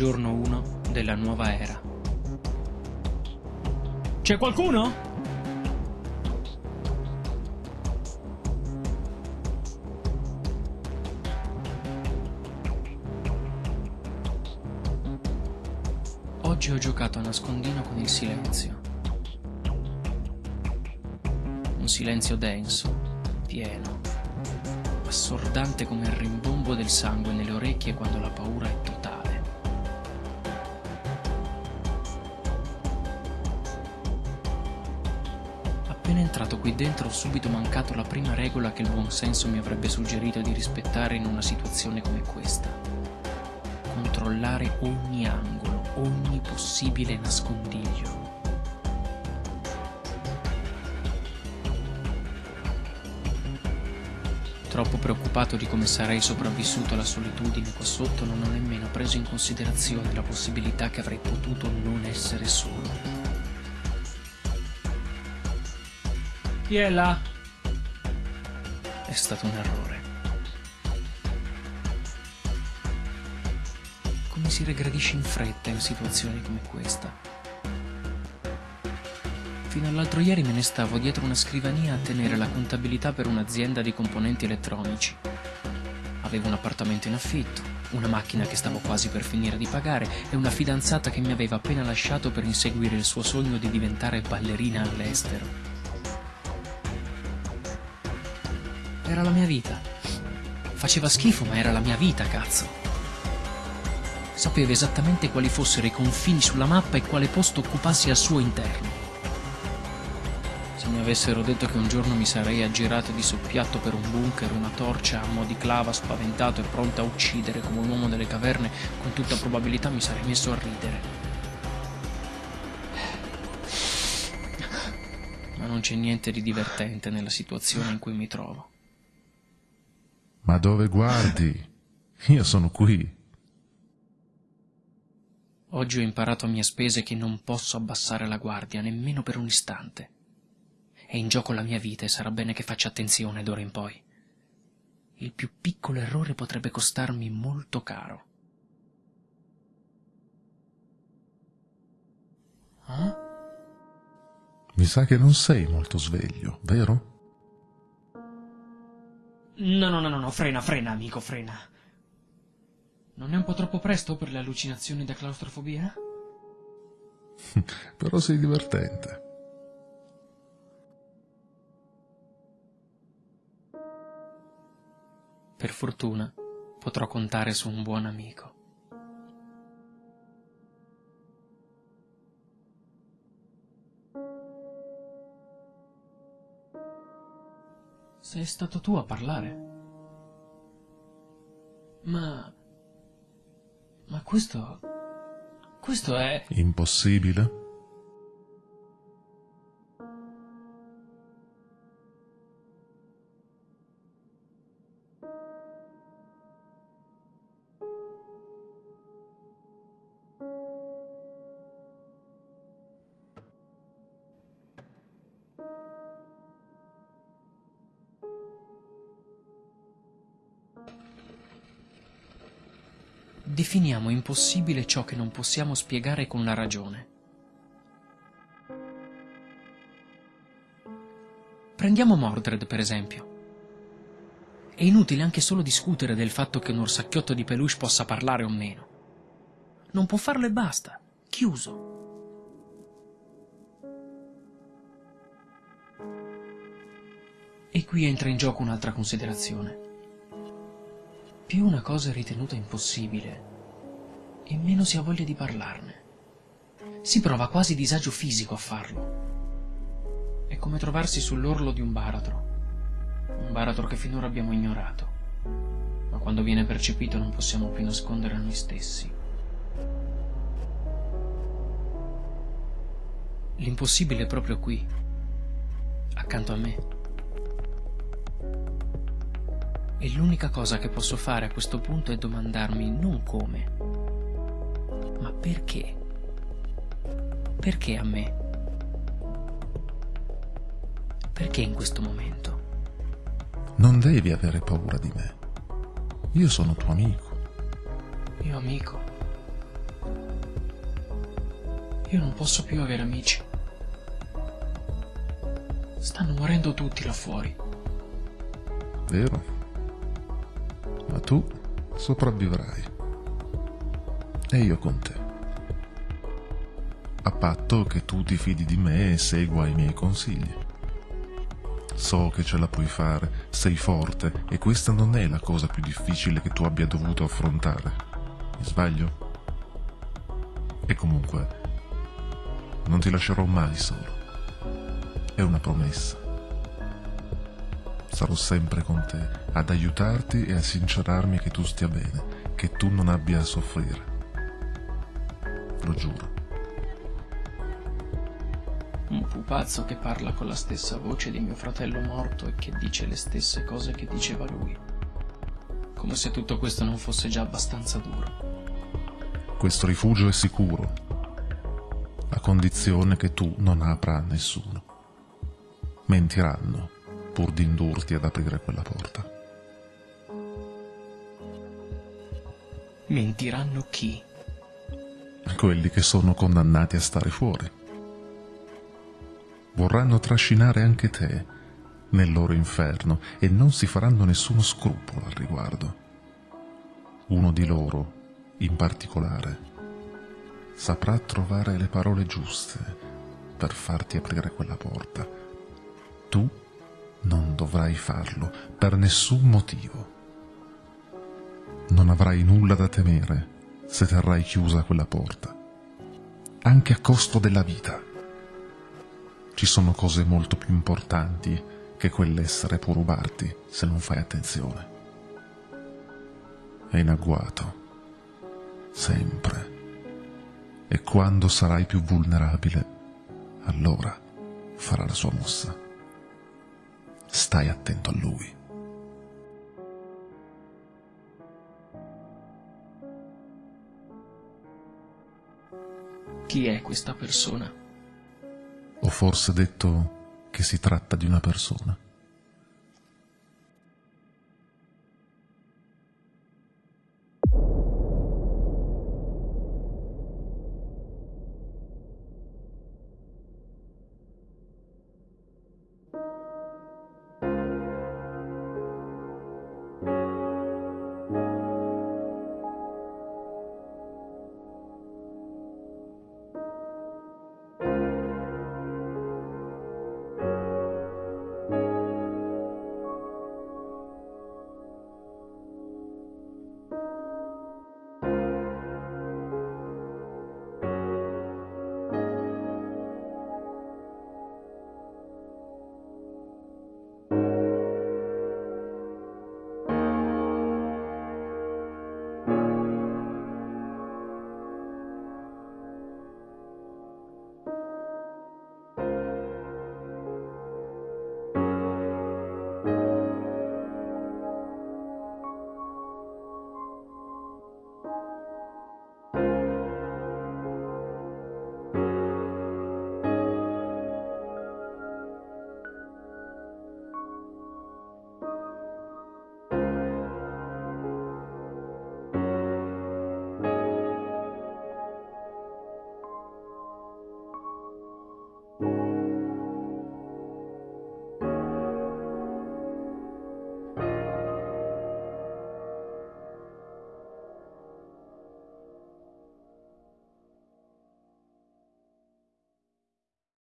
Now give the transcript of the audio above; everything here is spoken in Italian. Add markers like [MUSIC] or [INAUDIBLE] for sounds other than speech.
Giorno 1 della nuova era. C'è qualcuno? Oggi ho giocato a nascondino con il silenzio. Un silenzio denso, pieno, assordante come il rimbombo del sangue nelle orecchie quando la paura è totale. Appena entrato qui dentro ho subito mancato la prima regola che il buon senso mi avrebbe suggerito di rispettare in una situazione come questa. Controllare ogni angolo, ogni possibile nascondiglio. Troppo preoccupato di come sarei sopravvissuto alla solitudine qua sotto, non ho nemmeno preso in considerazione la possibilità che avrei potuto non essere solo. Chi è là? È stato un errore. Come si regredisce in fretta in situazioni come questa? Fino all'altro ieri me ne stavo dietro una scrivania a tenere la contabilità per un'azienda di componenti elettronici. Avevo un appartamento in affitto, una macchina che stavo quasi per finire di pagare e una fidanzata che mi aveva appena lasciato per inseguire il suo sogno di diventare ballerina all'estero. Era la mia vita. Faceva schifo, ma era la mia vita, cazzo. Sapevo esattamente quali fossero i confini sulla mappa e quale posto occupassi al suo interno. Se mi avessero detto che un giorno mi sarei aggirato di soppiatto per un bunker, una torcia a mo' di clava, spaventato e pronto a uccidere come un uomo delle caverne, con tutta probabilità mi sarei messo a ridere. Ma non c'è niente di divertente nella situazione in cui mi trovo. Ma dove guardi? Io sono qui. Oggi ho imparato a mie spese che non posso abbassare la guardia nemmeno per un istante. È in gioco la mia vita e sarà bene che faccia attenzione d'ora in poi. Il più piccolo errore potrebbe costarmi molto caro. Eh? Mi sa che non sei molto sveglio, vero? No, no, no, no, frena, frena, amico, frena. Non è un po' troppo presto per le allucinazioni da claustrofobia? [LAUGHS] Però sei divertente. Per fortuna potrò contare su un buon amico. Sei stato tu a parlare? Ma... Ma questo... Questo è... Impossibile? Definiamo impossibile ciò che non possiamo spiegare con la ragione. Prendiamo Mordred, per esempio. È inutile anche solo discutere del fatto che un orsacchiotto di peluche possa parlare o meno. Non può farlo e basta. Chiuso. E qui entra in gioco un'altra considerazione. Più una cosa è ritenuta impossibile, e meno si ha voglia di parlarne. Si prova quasi disagio fisico a farlo. È come trovarsi sull'orlo di un baratro. Un baratro che finora abbiamo ignorato. Ma quando viene percepito non possiamo più nascondere a noi stessi. L'impossibile è proprio qui, accanto a me. E l'unica cosa che posso fare a questo punto è domandarmi non come, ma perché. Perché a me? Perché in questo momento? Non devi avere paura di me. Io sono tuo amico. Mio amico? Io non posso più avere amici. Stanno morendo tutti là fuori. Vero? Ma tu sopravvivrai. E io con te. A patto che tu ti fidi di me e segua i miei consigli. So che ce la puoi fare, sei forte e questa non è la cosa più difficile che tu abbia dovuto affrontare. Mi sbaglio? E comunque, non ti lascerò mai solo. È una promessa. Sarò sempre con te, ad aiutarti e a sincerarmi che tu stia bene, che tu non abbia a soffrire. Lo giuro. Un pupazzo che parla con la stessa voce di mio fratello morto e che dice le stesse cose che diceva lui. Come se tutto questo non fosse già abbastanza duro. Questo rifugio è sicuro, a condizione che tu non apra a nessuno. Mentiranno pur di indurti ad aprire quella porta. Mentiranno chi? Quelli che sono condannati a stare fuori vorranno trascinare anche te nel loro inferno e non si faranno nessuno scrupolo al riguardo. Uno di loro, in particolare, saprà trovare le parole giuste per farti aprire quella porta. Tu non dovrai farlo per nessun motivo. Non avrai nulla da temere se terrai chiusa quella porta, anche a costo della vita ci sono cose molto più importanti che quell'essere può rubarti se non fai attenzione. È in agguato, sempre. E quando sarai più vulnerabile, allora farà la sua mossa. Stai attento a lui. Chi è questa persona? Ho forse detto che si tratta di una persona?